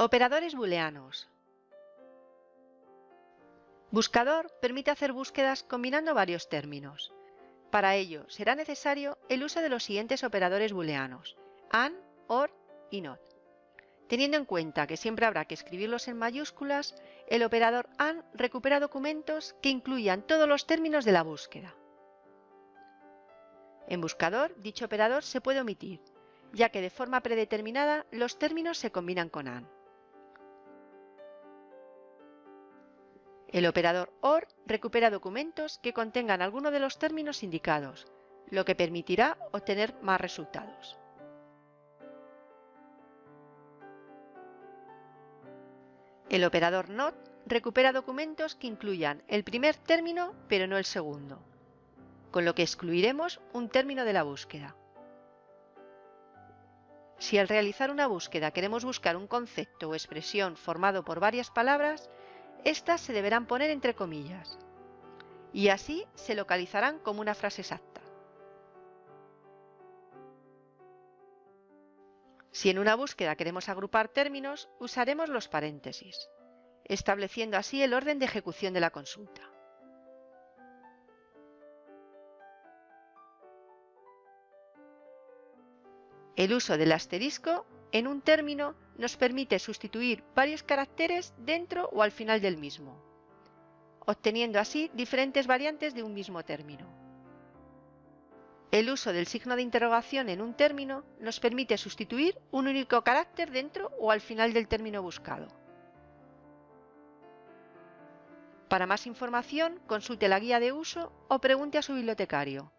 Operadores booleanos. Buscador permite hacer búsquedas combinando varios términos. Para ello será necesario el uso de los siguientes operadores booleanos, AND, OR y NOT. Teniendo en cuenta que siempre habrá que escribirlos en mayúsculas, el operador AND recupera documentos que incluyan todos los términos de la búsqueda. En buscador, dicho operador se puede omitir, ya que de forma predeterminada los términos se combinan con AND. El operador OR recupera documentos que contengan alguno de los términos indicados, lo que permitirá obtener más resultados. El operador NOT recupera documentos que incluyan el primer término pero no el segundo, con lo que excluiremos un término de la búsqueda. Si al realizar una búsqueda queremos buscar un concepto o expresión formado por varias palabras, estas se deberán poner entre comillas y así se localizarán como una frase exacta. Si en una búsqueda queremos agrupar términos, usaremos los paréntesis, estableciendo así el orden de ejecución de la consulta. El uso del asterisco en un término nos permite sustituir varios caracteres dentro o al final del mismo, obteniendo así diferentes variantes de un mismo término. El uso del signo de interrogación en un término nos permite sustituir un único carácter dentro o al final del término buscado. Para más información, consulte la guía de uso o pregunte a su bibliotecario.